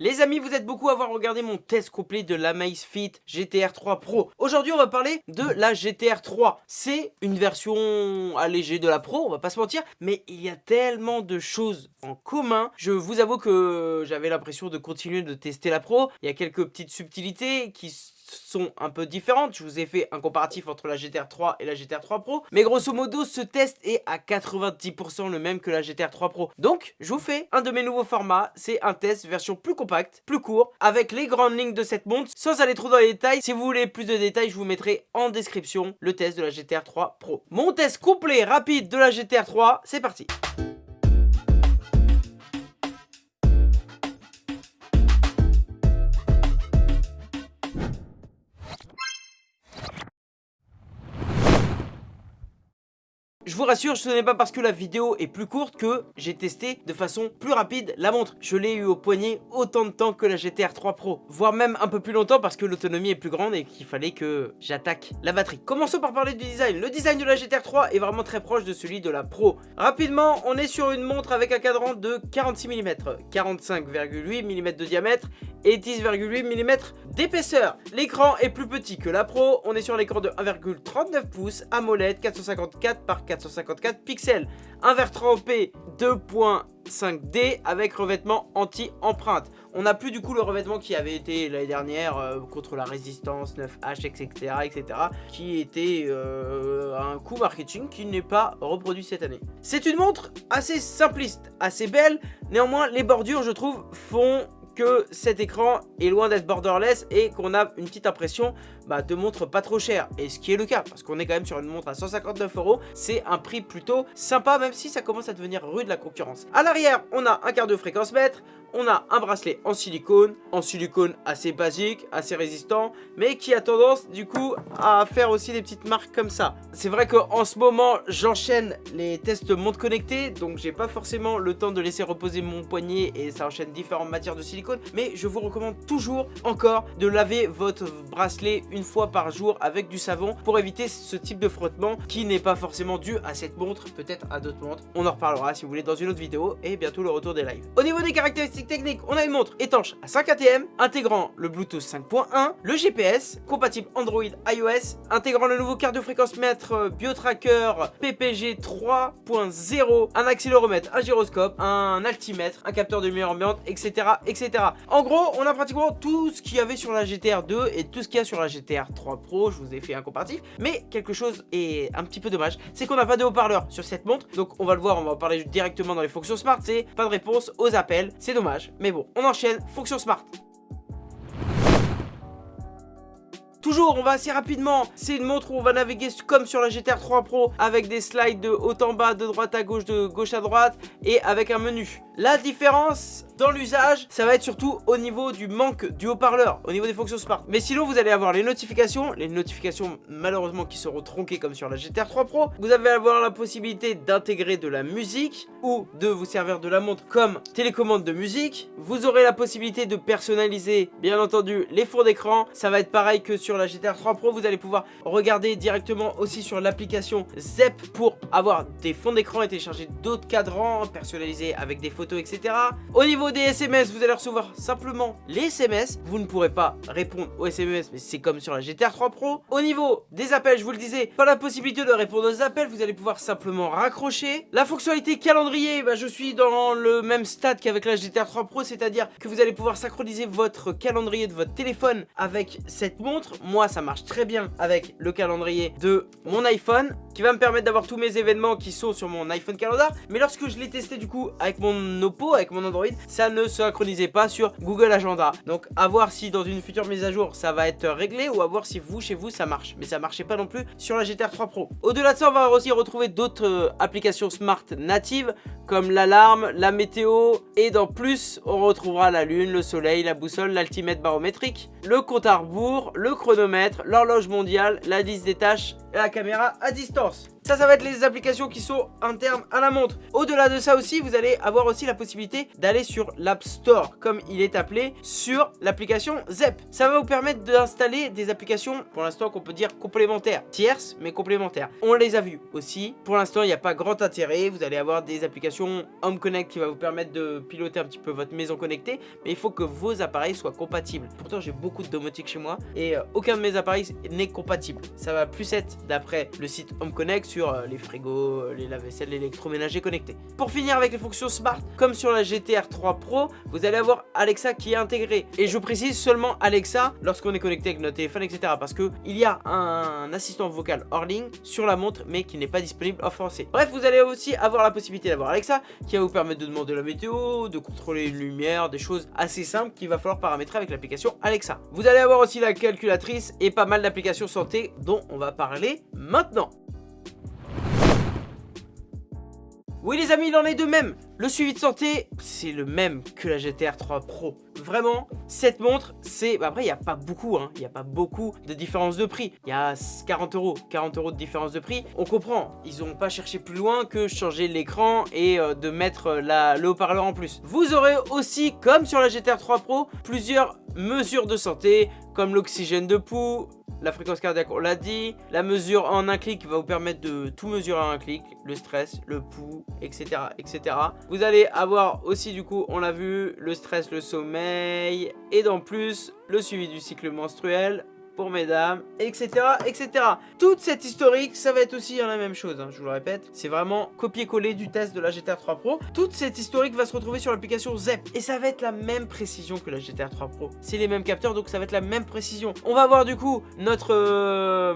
Les amis, vous êtes beaucoup à avoir regardé mon test complet de la Fit GTR 3 Pro. Aujourd'hui, on va parler de la GTR 3. C'est une version allégée de la Pro, on va pas se mentir, mais il y a tellement de choses en commun. Je vous avoue que j'avais l'impression de continuer de tester la Pro. Il y a quelques petites subtilités qui sont un peu différentes. Je vous ai fait un comparatif entre la GTR 3 et la GTR 3 Pro. Mais grosso modo, ce test est à 90% le même que la GTR 3 Pro. Donc, je vous fais un de mes nouveaux formats. C'est un test version plus compacte, plus court, avec les grandes lignes de cette montre, sans aller trop dans les détails. Si vous voulez plus de détails, je vous mettrai en description le test de la GTR 3 Pro. Mon test complet, rapide de la GTR 3, c'est parti vous rassure, ce n'est pas parce que la vidéo est plus courte que j'ai testé de façon plus rapide la montre. Je l'ai eu au poignet autant de temps que la GTR 3 Pro, voire même un peu plus longtemps parce que l'autonomie est plus grande et qu'il fallait que j'attaque la batterie. Commençons par parler du design. Le design de la GTR 3 est vraiment très proche de celui de la Pro. Rapidement, on est sur une montre avec un cadran de 46 mm, 45,8 mm de diamètre et 10,8 mm d'épaisseur. L'écran est plus petit que la Pro, on est sur l'écran de 1,39 pouces AMOLED 454 par 4 454 pixels. Un verre trempé 2.5D avec revêtement anti-empreinte. On n'a plus du coup le revêtement qui avait été l'année dernière euh, contre la résistance 9H, etc. etc. qui était euh, un coup marketing qui n'est pas reproduit cette année. C'est une montre assez simpliste, assez belle. Néanmoins, les bordures, je trouve, font que cet écran est loin d'être borderless et qu'on a une petite impression bah, de montre pas trop chère. Et ce qui est le cas, parce qu'on est quand même sur une montre à 159 euros, c'est un prix plutôt sympa, même si ça commence à devenir rude la concurrence. À l'arrière, on a un quart de fréquence mètre, on a un bracelet en silicone, en silicone assez basique, assez résistant, mais qui a tendance du coup à faire aussi des petites marques comme ça. C'est vrai qu'en ce moment, j'enchaîne les tests montres connectées, donc j'ai pas forcément le temps de laisser reposer mon poignet et ça enchaîne différentes matières de silicone, mais je vous recommande toujours encore de laver votre bracelet fois par jour avec du savon pour éviter ce type de frottement qui n'est pas forcément dû à cette montre, peut-être à d'autres montres. On en reparlera si vous voulez dans une autre vidéo et bientôt le retour des lives. Au niveau des caractéristiques technique, on a une montre étanche à 5 ATM, intégrant le Bluetooth 5.1, le GPS, compatible Android iOS, intégrant le nouveau cardio-fréquence-mètre euh, BioTracker PPG 3.0, un accéléromètre, un gyroscope, un altimètre, un capteur de lumière ambiante, etc. etc. En gros, on a pratiquement tout ce qu'il y avait sur la GTR 2 et tout ce qu'il y a sur la GTR 3 Pro, je vous ai fait un comparatif, mais quelque chose est un petit peu dommage, c'est qu'on n'a pas de haut-parleur sur cette montre, donc on va le voir, on va en parler directement dans les fonctions smart, c'est pas de réponse aux appels, c'est dommage. Mais bon, on enchaîne, fonction smart. Toujours, on va assez rapidement. C'est une montre où on va naviguer comme sur la GTR 3 Pro avec des slides de haut en bas, de droite à gauche, de gauche à droite et avec un menu. La différence dans l'usage, ça va être surtout au niveau du manque du haut-parleur, au niveau des fonctions smart. Mais sinon, vous allez avoir les notifications, les notifications malheureusement qui seront tronquées comme sur la GTR 3 Pro. Vous allez avoir la possibilité d'intégrer de la musique ou de vous servir de la montre comme télécommande de musique. Vous aurez la possibilité de personnaliser, bien entendu, les fonds d'écran. Ça va être pareil que sur la GTR 3 Pro. Vous allez pouvoir regarder directement aussi sur l'application ZEP pour avoir des fonds d'écran et télécharger d'autres cadrans personnalisés avec des photos, etc. Au niveau des SMS, vous allez recevoir simplement les SMS. Vous ne pourrez pas répondre aux SMS, mais c'est comme sur la GTR 3 Pro. Au niveau des appels, je vous le disais, pas la possibilité de répondre aux appels. Vous allez pouvoir simplement raccrocher. La fonctionnalité calendrier, bah, je suis dans le même stade qu'avec la GTR 3 Pro, c'est-à-dire que vous allez pouvoir synchroniser votre calendrier de votre téléphone avec cette montre. Moi, ça marche très bien avec le calendrier de mon iPhone, qui va me permettre d'avoir tous mes événements qui sont sur mon iPhone Calendar. Mais lorsque je l'ai testé du coup avec mon Oppo, avec mon Android, ça ne synchronisait pas sur Google Agenda. Donc à voir si dans une future mise à jour ça va être réglé ou à voir si vous chez vous ça marche. Mais ça marchait pas non plus sur la GTR 3 Pro. Au-delà de ça on va aussi retrouver d'autres euh, applications smart natives comme l'alarme, la météo et dans plus on retrouvera la lune, le soleil, la boussole, l'altimètre barométrique, le compte à rebours, le chronomètre, l'horloge mondiale, la liste des tâches et la caméra à distance. Ça, ça va être les applications qui sont internes à la montre. Au-delà de ça aussi, vous allez avoir aussi la possibilité d'aller sur l'App Store, comme il est appelé, sur l'application ZEP. Ça va vous permettre d'installer des applications, pour l'instant qu'on peut dire complémentaires, tierces, mais complémentaires. On les a vues aussi. Pour l'instant, il n'y a pas grand intérêt. Vous allez avoir des applications Home Connect qui va vous permettre de piloter un petit peu votre maison connectée, mais il faut que vos appareils soient compatibles. Pourtant, j'ai beaucoup de domotique chez moi et euh, aucun de mes appareils n'est compatible. Ça va plus être d'après le site Home Connect euh, les frigos, euh, les lave-vaisselle, l'électroménager connecté. Pour finir avec les fonctions Smart, comme sur la GTR 3 Pro, vous allez avoir Alexa qui est intégré. Et je précise seulement Alexa lorsqu'on est connecté avec notre téléphone, etc. Parce que il y a un assistant vocal hors ligne sur la montre, mais qui n'est pas disponible en français. Bref, vous allez aussi avoir la possibilité d'avoir Alexa qui va vous permettre de demander la météo, de contrôler une lumière, des choses assez simples qu'il va falloir paramétrer avec l'application Alexa. Vous allez avoir aussi la calculatrice et pas mal d'applications santé dont on va parler maintenant. Oui les amis, il en est de même Le suivi de santé, c'est le même que la GTR 3 Pro. Vraiment, cette montre, c'est... Bah, après, il n'y a pas beaucoup, hein. Il n'y a pas beaucoup de différence de prix. Il y a 40 euros, 40 euros de différence de prix. On comprend, ils n'ont pas cherché plus loin que changer l'écran et euh, de mettre la, le haut-parleur en plus. Vous aurez aussi, comme sur la GTR 3 Pro, plusieurs mesures de santé, comme l'oxygène de pouls, la fréquence cardiaque, on l'a dit. La mesure en un clic va vous permettre de tout mesurer en un clic. Le stress, le pouls, etc. etc. Vous allez avoir aussi, du coup, on l'a vu, le stress, le sommeil. Et dans plus, le suivi du cycle menstruel pour mesdames, etc. etc. Toute cette historique, ça va être aussi la même chose, hein, je vous le répète. C'est vraiment copier-coller du test de la GTR 3 Pro. Toute cette historique va se retrouver sur l'application ZEP. Et ça va être la même précision que la GTR 3 Pro. C'est les mêmes capteurs, donc ça va être la même précision. On va avoir du coup notre euh,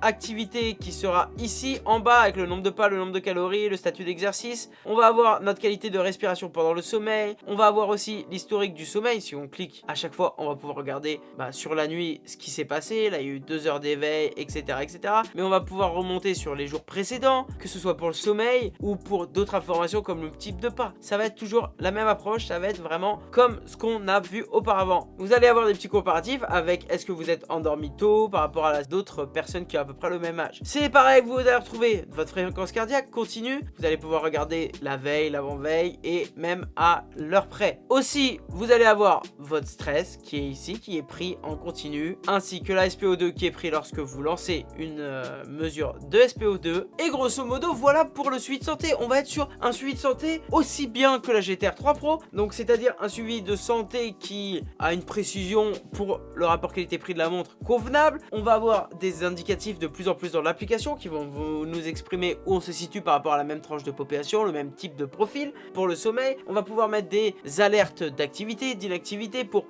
activité qui sera ici, en bas, avec le nombre de pas, le nombre de calories, le statut d'exercice. On va avoir notre qualité de respiration pendant le sommeil. On va avoir aussi l'historique du sommeil. Si on clique à chaque fois, on va pouvoir regarder bah, sur la nuit ce qui s'est passé là il y a eu deux heures d'éveil, etc., etc. Mais on va pouvoir remonter sur les jours précédents, que ce soit pour le sommeil ou pour d'autres informations comme le type de pas. Ça va être toujours la même approche, ça va être vraiment comme ce qu'on a vu auparavant. Vous allez avoir des petits comparatifs avec est-ce que vous êtes endormi tôt par rapport à d'autres personnes qui ont à peu près le même âge. C'est pareil, vous allez retrouver votre fréquence cardiaque continue, vous allez pouvoir regarder la veille, l'avant-veille et même à l'heure près. Aussi, vous allez avoir votre stress qui est ici, qui est pris en continu, ainsi que la SPO2 qui est pris lorsque vous lancez une euh, mesure de SPO2. Et grosso modo, voilà pour le suivi de santé. On va être sur un suivi de santé aussi bien que la GTR 3 Pro. Donc c'est-à-dire un suivi de santé qui a une précision pour le rapport qualité-prix de la montre convenable. On va avoir des indicatifs de plus en plus dans l'application qui vont nous exprimer où on se situe par rapport à la même tranche de population, le même type de profil. Pour le sommeil, on va pouvoir mettre des alertes d'activité, d'inactivité pour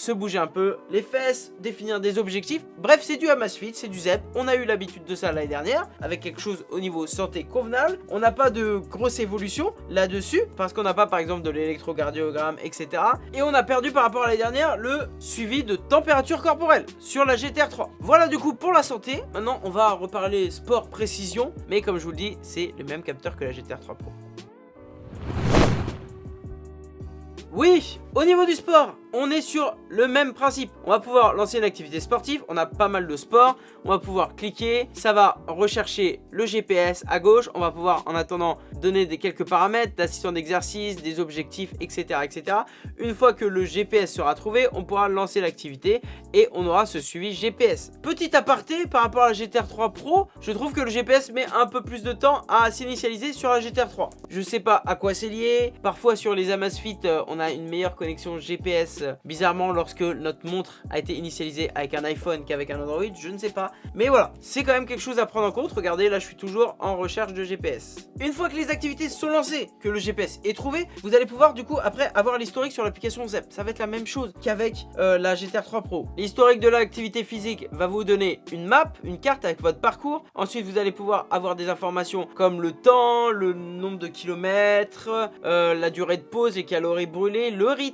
se bouger un peu les fesses, définir des objectifs. Bref, c'est du Amazfit, c'est du ZEP. On a eu l'habitude de ça l'année dernière, avec quelque chose au niveau santé convenable. On n'a pas de grosse évolution là-dessus, parce qu'on n'a pas par exemple de l'électrocardiogramme, etc. Et on a perdu par rapport à l'année dernière le suivi de température corporelle sur la GTR 3. Voilà du coup pour la santé. Maintenant, on va reparler sport précision, mais comme je vous le dis, c'est le même capteur que la GTR 3 Pro. Oui, au niveau du sport, on est sur le même principe. On va pouvoir lancer une activité sportive, on a pas mal de sport, on va pouvoir cliquer, ça va rechercher le GPS à gauche, on va pouvoir en attendant donner des quelques paramètres d'assistant d'exercice, des objectifs, etc., etc. Une fois que le GPS sera trouvé, on pourra lancer l'activité et on aura ce suivi GPS. Petit aparté par rapport à la GTR 3 Pro, je trouve que le GPS met un peu plus de temps à s'initialiser sur la GTR 3. Je sais pas à quoi c'est lié, parfois sur les Amazfit, euh, on a une meilleure connexion GPS bizarrement lorsque notre montre a été initialisée avec un iPhone qu'avec un Android, je ne sais pas. Mais voilà, c'est quand même quelque chose à prendre en compte. Regardez, là je suis toujours en recherche de GPS. Une fois que les activités sont lancées, que le GPS est trouvé, vous allez pouvoir du coup après avoir l'historique sur l'application ZEP. Ça va être la même chose qu'avec euh, la GTR 3 Pro. L'historique de l'activité physique va vous donner une map, une carte avec votre parcours. Ensuite, vous allez pouvoir avoir des informations comme le temps, le nombre de kilomètres, euh, la durée de pause, les calories brûlées, le rythme,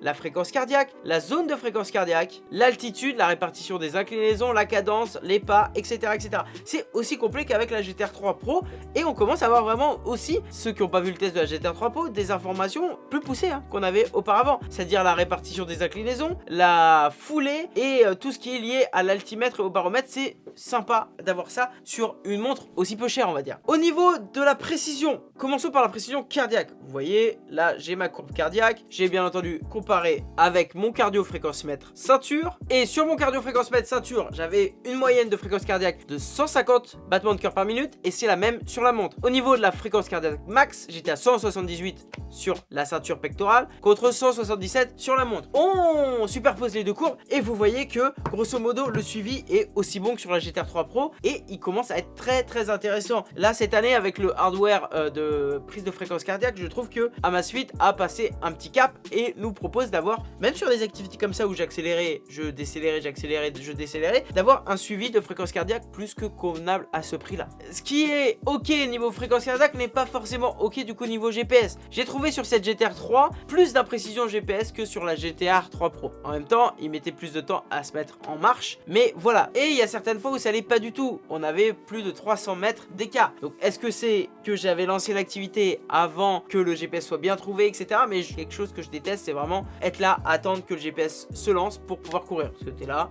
la fréquence cardiaque, la zone de fréquence cardiaque, l'altitude, la répartition des inclinaisons, la cadence, les pas, etc. etc. C'est aussi complet qu'avec la GTR 3 Pro et on commence à avoir vraiment aussi, ceux qui n'ont pas vu le test de la GTR 3 Pro, des informations plus poussées hein, qu'on avait auparavant. C'est-à-dire la répartition des inclinaisons, la foulée et euh, tout ce qui est lié à l'altimètre et au baromètre. C'est sympa d'avoir ça sur une montre aussi peu chère on va dire. Au niveau de la précision, commençons par la précision cardiaque. Vous voyez, là j'ai ma courbe cardiaque, j'ai bien entendu comparé avec mon cardio fréquence mètre ceinture. Et sur mon cardio fréquence mètre ceinture, j'avais une moyenne de fréquence cardiaque de 150 battements de cœur par minute et c'est la même sur la montre. Au niveau de la fréquence cardiaque max, j'étais à 178 sur la ceinture pectorale contre 177 sur la montre. On superpose les deux courbes et vous voyez que grosso modo le suivi est aussi bon que sur la GTR 3 Pro et il commence à être très très intéressant. Là cette année avec le hardware euh, de prise de fréquence cardiaque, je trouve que Amazfit a passé un petit cap et nous propose d'avoir, même sur des activités comme ça où j'accélérais, je décélérais, j'accélérais, je décélérais, d'avoir un suivi de fréquence cardiaque plus que convenable à ce prix là. Ce qui est ok niveau fréquence cardiaque n'est pas forcément ok du coup niveau GPS. J'ai trouvé sur cette GTR 3 plus d'imprécision GPS que sur la GTR 3 Pro. En même temps, il mettait plus de temps à se mettre en marche, mais voilà. Et il y a certaines fois où ça allait pas du tout. On avait plus de 300 mètres d'écart. Donc est-ce que c'est que j'avais lancé l'activité avant que le GPS soit bien trouvé, etc. Mais quelque chose que je déteste, c'est vraiment être là, attendre que le GPS se lance pour pouvoir courir. Parce que t'es là,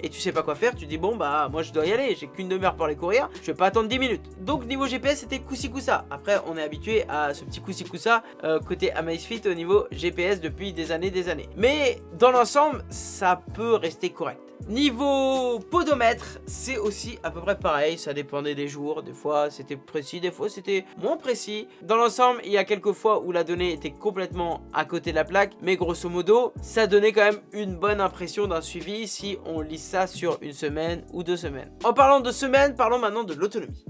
et tu sais pas quoi faire, tu dis bon bah moi je dois y aller, j'ai qu'une demi-heure pour aller courir, je vais pas attendre 10 minutes. Donc niveau GPS c'était coussi coussa. Après on est habitué à ce petit coussi coussa euh, côté Amazfit au niveau GPS depuis des années des années. Mais dans l'ensemble ça peut rester correct. Niveau podomètre, c'est aussi à peu près pareil, ça dépendait des jours, des fois c'était précis, des fois c'était moins précis. Dans l'ensemble, il y a quelques fois où la donnée était complètement à côté de la plaque, mais grosso modo, ça donnait quand même une bonne impression d'un suivi si on lit ça sur une semaine ou deux semaines. En parlant de semaines, parlons maintenant de l'autonomie.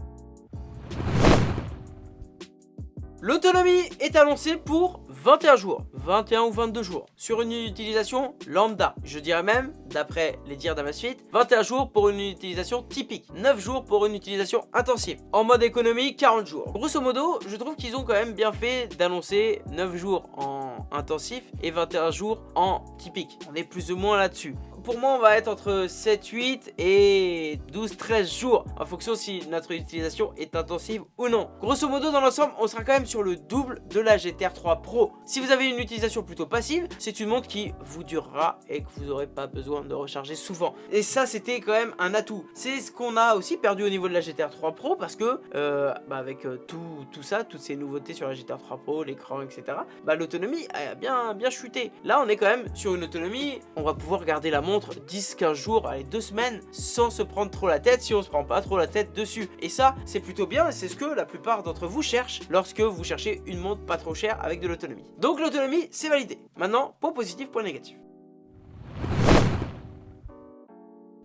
L'autonomie est annoncée pour 21 jours, 21 ou 22 jours, sur une utilisation lambda. Je dirais même, d'après les dires d'Amazfit, 21 jours pour une utilisation typique, 9 jours pour une utilisation intensive. En mode économie, 40 jours. Grosso modo, je trouve qu'ils ont quand même bien fait d'annoncer 9 jours en intensif et 21 jours en typique. On est plus ou moins là-dessus pour moi, on va être entre 7, 8 et 12, 13 jours en fonction si notre utilisation est intensive ou non. Grosso modo, dans l'ensemble, on sera quand même sur le double de la GTR 3 Pro. Si vous avez une utilisation plutôt passive, c'est une montre qui vous durera et que vous n'aurez pas besoin de recharger souvent. Et ça, c'était quand même un atout. C'est ce qu'on a aussi perdu au niveau de la GTR 3 Pro parce que, euh, bah avec euh, tout, tout ça, toutes ces nouveautés sur la GTR 3 Pro, l'écran, etc., bah l'autonomie a bien, bien chuté. Là, on est quand même sur une autonomie, on va pouvoir garder la montre 10-15 jours, allez 2 semaines sans se prendre trop la tête si on se prend pas trop la tête dessus. Et ça c'est plutôt bien c'est ce que la plupart d'entre vous cherchent lorsque vous cherchez une montre pas trop chère avec de l'autonomie. Donc l'autonomie c'est validé. Maintenant point positif, point négatif.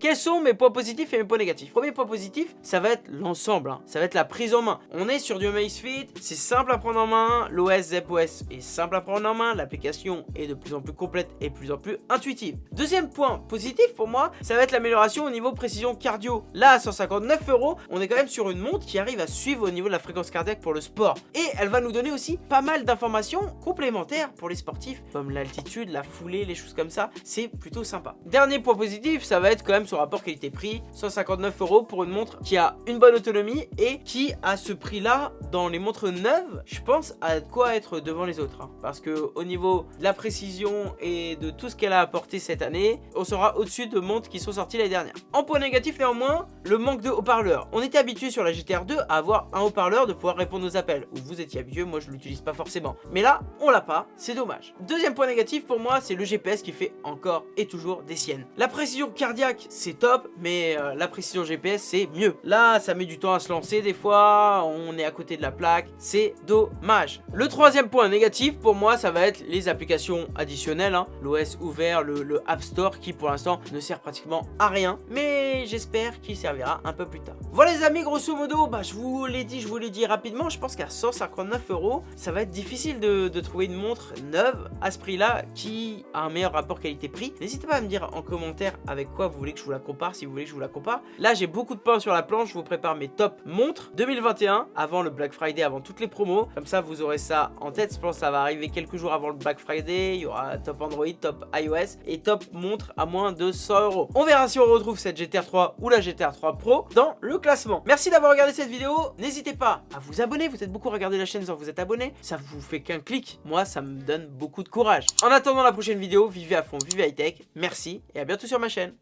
Quels sont mes points positifs et mes points négatifs? Premier point positif, ça va être l'ensemble, hein. ça va être la prise en main. On est sur du Amazfit, c'est simple à prendre en main, l'OS ZepOS est simple à prendre en main, l'application est de plus en plus complète et de plus en plus intuitive. Deuxième point positif pour moi, ça va être l'amélioration au niveau précision cardio. Là, à 159 euros, on est quand même sur une montre qui arrive à suivre au niveau de la fréquence cardiaque pour le sport. Et elle va nous donner aussi pas mal d'informations complémentaires pour les sportifs, comme l'altitude, la foulée, les choses comme ça. C'est plutôt sympa. Dernier point positif, ça va être quand même rapport qualité-prix, 159 euros pour une montre qui a une bonne autonomie et qui à ce prix là dans les montres neuves je pense à quoi être devant les autres hein. parce que au niveau de la précision et de tout ce qu'elle a apporté cette année on sera au-dessus de montres qui sont sorties l'année dernière. En point négatif néanmoins le manque de haut-parleurs. On était habitué sur la GTR 2 à avoir un haut-parleur de pouvoir répondre aux appels. Ou vous étiez habitué moi je l'utilise pas forcément. Mais là on l'a pas c'est dommage. Deuxième point négatif pour moi c'est le GPS qui fait encore et toujours des siennes. La précision cardiaque c'est top, mais euh, la précision GPS, c'est mieux. Là, ça met du temps à se lancer des fois, on est à côté de la plaque, c'est dommage. Le troisième point négatif, pour moi, ça va être les applications additionnelles, hein. l'OS ouvert, le, App Store, qui pour l'instant ne sert pratiquement à rien, mais j'espère qu'il servira un peu plus tard. Voilà les amis, grosso modo, bah, je vous l'ai dit, je vous l'ai dit rapidement, je pense qu'à 159 euros, ça va être difficile de, de trouver une montre neuve à ce prix-là qui a un meilleur rapport qualité-prix. N'hésitez pas à me dire en commentaire avec quoi vous voulez que je vous la compare si vous voulez je vous la compare. Là, j'ai beaucoup de pain sur la planche. Je vous prépare mes top montres 2021 avant le Black Friday, avant toutes les promos. Comme ça, vous aurez ça en tête. Je pense que ça va arriver quelques jours avant le Black Friday. Il y aura top Android, top iOS et top montre à moins de 100 euros. On verra si on retrouve cette GTR 3 ou la GTR 3 Pro dans le classement. Merci d'avoir regardé cette vidéo. N'hésitez pas à vous abonner. Vous êtes beaucoup à regarder la chaîne sans vous êtes abonné. Ça vous fait qu'un clic. Moi, ça me donne beaucoup de courage. En attendant la prochaine vidéo, vivez à fond, vivez high tech. Merci et à bientôt sur ma chaîne.